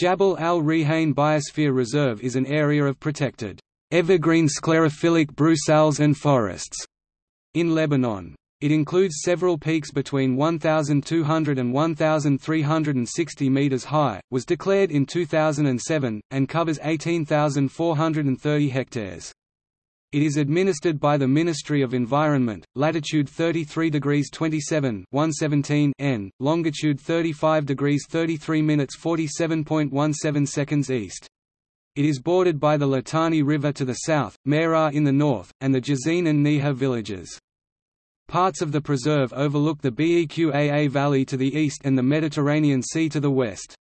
Jabal al-Rihane Biosphere Reserve is an area of protected, evergreen sclerophyllic brucelles and forests in Lebanon. It includes several peaks between 1,200 and 1,360 meters high, was declared in 2007, and covers 18,430 hectares. It is administered by the Ministry of Environment, latitude 33 degrees 27 117 N, longitude 35 degrees 33 minutes 47.17 seconds east. It is bordered by the Litani River to the south, Meraa in the north, and the Jezzine and Neha villages. Parts of the preserve overlook the Beqaa Valley to the east and the Mediterranean Sea to the west.